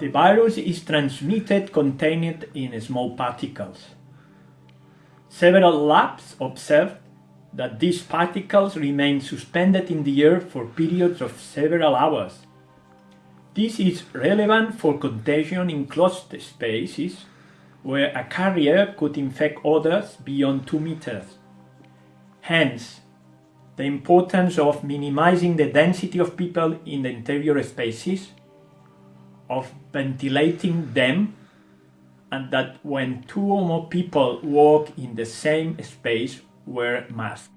A virus is transmitted contained in small particles. Several labs observed that these particles remain suspended in the air for periods of several hours. This is relevant for contagion in closed spaces where a carrier could infect others beyond 2 meters. Hence, the importance of minimizing the density of people in the interior spaces, of ventilating them, and that when two or more people walk in the same space, wear masks.